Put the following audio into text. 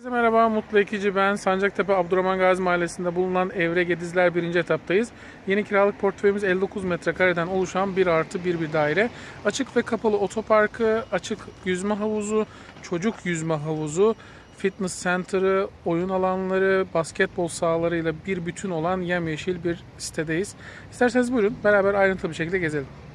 Herkese merhaba, Mutlu Ekici ben. Sancaktepe Abdurrahman Gazi Mahallesi'nde bulunan Evre Gedizler 1. etaptayız. Yeni kiralık portföyümüz 59 metrekareden oluşan 1 artı 1 bir daire. Açık ve kapalı otoparkı, açık yüzme havuzu, çocuk yüzme havuzu, fitness center'ı, oyun alanları, basketbol sahalarıyla bir bütün olan yemyeşil bir sitedeyiz. İsterseniz buyurun beraber ayrıntılı bir şekilde gezelim.